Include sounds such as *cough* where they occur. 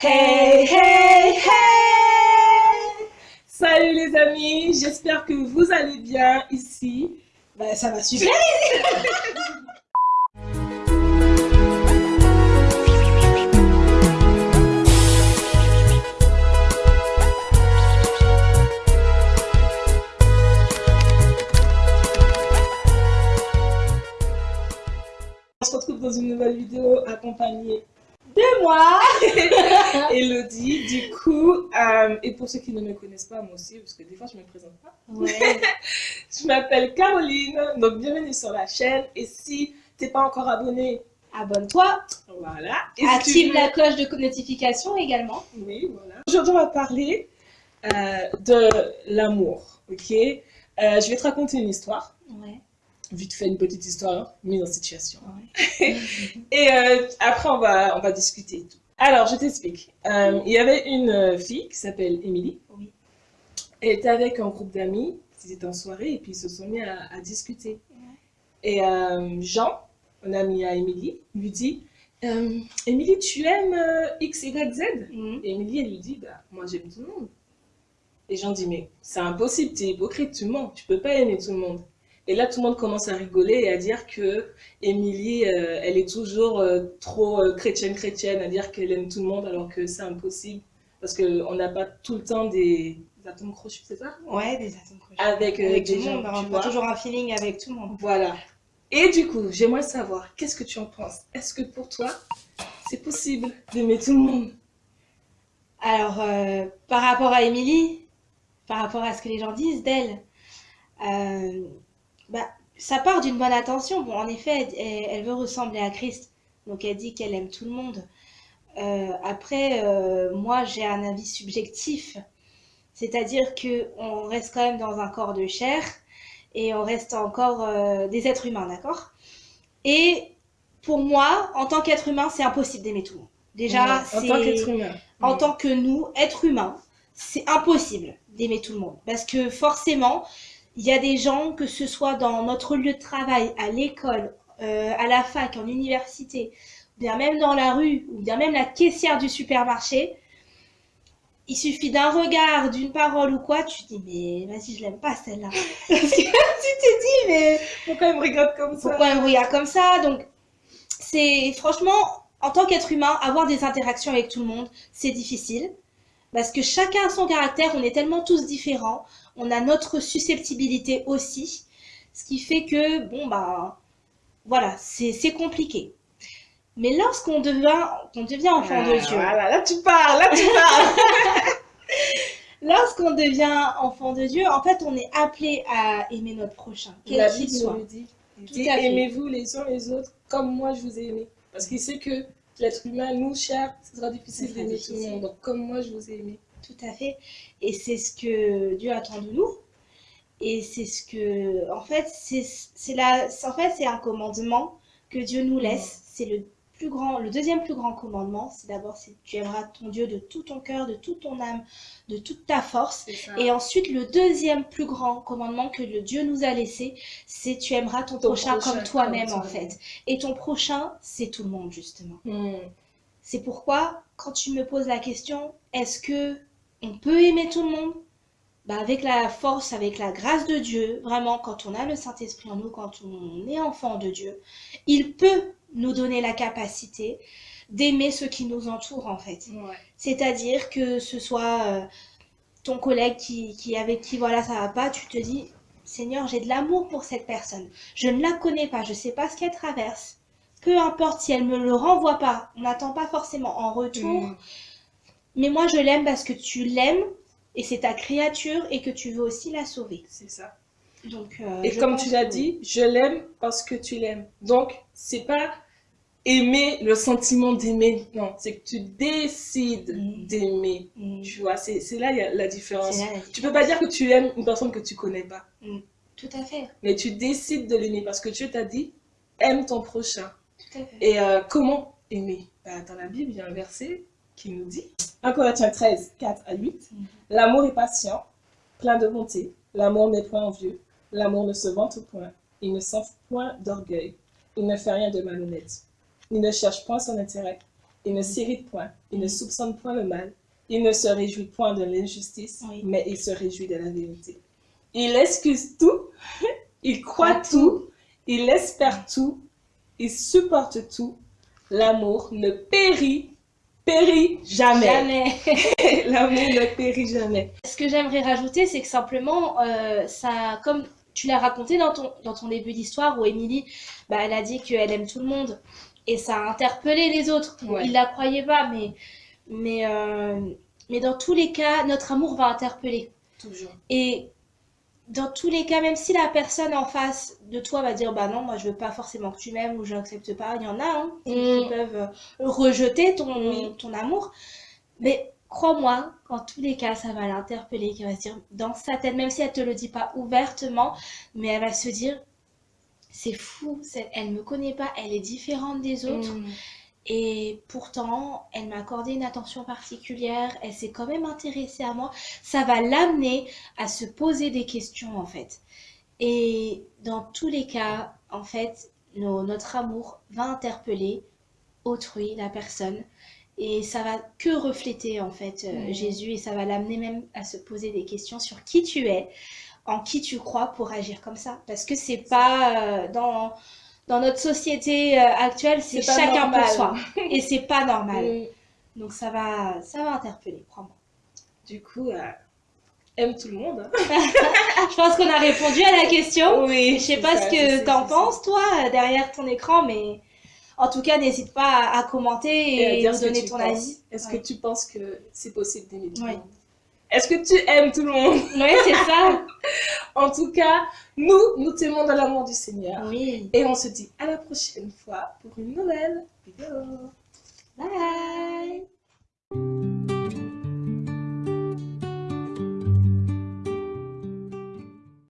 Hey, hey, hey Salut les amis, j'espère que vous allez bien ici. Bah, ça va *laughs* super On se retrouve dans une nouvelle vidéo accompagnée de moi *laughs* Elodie, du coup, euh, et pour ceux qui ne me connaissent pas, moi aussi, parce que des fois je me présente pas. Ouais. *laughs* Je m'appelle Caroline, donc bienvenue sur la chaîne. Et si t'es pas encore abonné, Abonne-toi, voilà. Et si tu active veux- la cloche de notification également. Oui, voilà. Aujourd'hui, on va parler euh, de l'amour, ok? Euh, Je vais te raconter une histoire. Ouais. Vite fait, une petite histoire, mise en situation. *laughs* Et euh, après, on va, on va discuter et tout. Alors, je t'explique. Euh, il y avait une euh, fille qui s'appelle Émilie. Oui. Elle était avec un groupe d'amis. Ils étaient en soirée et puis ils se sont mis à, à discuter. Et euh, Jean, un ami à Émilie, lui dit Émilie, tu aimes X, Y, Z? Mhm. Et Émilie, elle lui dit bah, Moi, j'aime tout le monde. Et Jean dit Mais c'est impossible, tu es hypocrite, tu mens, tu peux pas aimer tout le monde. Et là, tout le monde commence à rigoler et à dire que Émilie, euh, elle est toujours euh, trop euh, chrétienne, chrétienne, à dire qu'elle aime tout le monde alors que c'est impossible. Parce qu'on n'a pas tout le temps des, des atomes crochus, c'est ça? Ouais, des atomes crochus. Avec, Avec des tout le gens, monde, on a toujours un feeling avec tout le monde. Voilà. Et du coup, j'aimerais savoir, qu'est-ce que tu en penses? Est-ce que pour toi, c'est possible d'aimer tout le monde? Alors, par rapport à Émilie, par rapport à ce que les gens disent d'elle, bah, ça part d'une bonne intention. Bon, en effet, elle, elle veut ressembler à Christ, donc elle dit qu'elle aime tout le monde. Euh, après, euh, moi, j'ai un avis subjectif, c'est-à-dire que on reste quand même dans un corps de chair et on reste encore euh, des êtres humains, d'accord? Et pour moi, en tant qu'être humain, c'est impossible d'aimer tout le monde. Déjà, Ouais, en tant qu'être humain. en Ouais. tant que nous, êtres humains, c'est impossible d'aimer tout le monde. Parce que forcément, il y a des gens, que ce soit dans notre lieu de travail, à l'école, euh, à la fac, en université, ou bien même dans la rue, ou bien même la caissière du supermarché, il suffit d'un regard, d'une parole ou quoi, tu te dis, mais vas-y, je l'aime pas celle-là. *laughs* Parce que *laughs* tu te dis, mais Pourquoi elle me regarde comme ça? Pourquoi elle me regarde comme ça? Donc, c'est franchement, en tant qu'être humain, avoir des interactions avec tout le monde, c'est difficile. Parce que chacun a son caractère, on est tellement tous différents, on a notre susceptibilité aussi. Ce qui fait que, bon, bah, voilà, c'est compliqué. Mais lorsqu'on devient, on devient enfant de Ah, Dieu, Voilà, là tu parles, là tu parles. *laughs* lorsqu'on devient enfant de Dieu, en fait, on est appelé à aimer notre prochain, quel qu'il soit. nous le dit. Dit aimez-vous les uns les autres comme moi je vous ai aimé. Parce qu'il sait que l'être humain, nous, cher, ce sera difficile d'aimer tout le monde. Donc comme moi je vous ai aimé. Tout à fait. Et c'est ce que Dieu attend de nous. Et c'est ce que, en fait, c'est la, en fait, c'est un commandement que Dieu nous laisse. C'est le plus grand, le deuxième plus grand commandement. C'est d'abord, c'est tu aimeras ton Dieu de tout ton cœur, de toute ton âme, de toute ta force. Et ensuite, le deuxième plus grand commandement que le Dieu nous a laissé, c'est tu aimeras ton, Ton prochain, prochain comme toi-même, en fait. Et ton prochain, c'est tout le monde, justement. Hmm. C'est pourquoi, quand tu me poses la question, est-ce que on peut aimer tout le monde? Bah, avec la force, avec la grâce de Dieu, vraiment, quand on a le Saint-Esprit en nous, quand on est enfant de Dieu, il peut nous donner la capacité d'aimer ceux qui nous entourent, en fait. Ouais. C'est-à-dire que ce soit euh, ton collègue qui, qui avec qui voilà ça va pas, tu te dis Seigneur, j'ai de l'amour pour cette personne. Je ne la connais pas, je sais pas ce qu'elle traverse. Peu importe si elle me le renvoie pas, on n'attend pas forcément en retour. Hmm. Mais moi je l'aime parce que tu l'aimes et c'est ta créature et que tu veux aussi la sauver. C'est ça. Donc euh, Et comme tu l'as que- dit, je l'aime parce que tu l'aimes. Donc, c'est pas aimer le sentiment d'aimer. Non, c'est que tu décides Mm. d'aimer. Mm, Tu vois, c'est là il y a la différence. là la Tu peux pas dire que tu aimes une personne que tu connais pas. Tout à fait, Mais tu décides de l'aimer parce que Dieu t'a dit aime ton prochain. tout à fait. Et euh, comment aimer? Bah, Dans la Bible, il y a un verset qui nous dit 1 Corinthiens 13, 4 à 8 Mhm. L'amour est patient, plein de bonté. L'amour n'est point envieux. L'amour ne se vante point. Il ne sent point d'orgueil. Il ne fait rien de malhonnête. Il ne cherche point son intérêt. Il ne s'irrite point, il ne soupçonne point le mal, il ne se réjouit point de l'injustice, Oui. mais il se réjouit de la vérité. Il excuse tout, *laughs* il Croit tout, il espère tout, il supporte tout. L'amour ne périt, périt jamais. Jamais. *laughs* L'amour ne périt jamais. Ce que j'aimerais rajouter, c'est que simplement, euh, ça, comme tu l'as raconté dans ton, dans ton début d'histoire où Émilie, bah, elle a dit qu'elle aime tout le monde et ça a interpellé les autres. Ouais. Ils la croyaient pas, mais, mais, euh, mais dans tous les cas, notre amour va interpeller. Toujours. Et dans tous les cas, même si la personne en face de toi va dire bah non, moi je veux pas forcément que tu m'aimes ou je n'accepte pas, il y en a hein, qui, Mm. peuvent euh, rejeter ton, Oui. ton amour. Mais crois-moi, qu'en tous les cas, ça va l'interpeller, qui va se dire dans sa tête, même si elle te le dit pas ouvertement, mais elle va se dire c'est fou, elle me connaît pas, elle est différente des autres. Mm. Et pourtant, elle m'a accordé une attention particulière, elle s'est quand même intéressée à moi. Ça va l'amener à se poser des questions, en fait. Et dans tous les cas, en fait, nos- notre amour va interpeller autrui, la personne. Et ça va que refléter, en fait, euh. Jésus. Et ça va l'amener même à se poser des questions sur qui tu es, en qui tu crois pour agir comme ça. Parce que c'est pas euh, dans, dans notre société euh, actuelle, c'est chacun normal. pour soi. *laughs* Et c'est pas normal. Mm. Donc ça va, ça va interpeller, crois-moi. Du coup, euh, aime tout le monde. hein. *laughs* Je pense qu'on a répondu à la question. Oui. Je sais pas ce que t'en penses, toi, euh, derrière ton écran, mais en tout cas, n'hésite pas à, à commenter Et à dire donner ton penses. avis. Est-ce Ouais. que tu penses que c'est possible d'aimer tout le monde? Est-ce que tu aimes tout le monde? *laughs* Oui, c'est ça. En tout cas, nous, nous t'aimons dans l'amour du Seigneur. Oui. Et on se dit à la prochaine fois pour une nouvelle vidéo. Bye.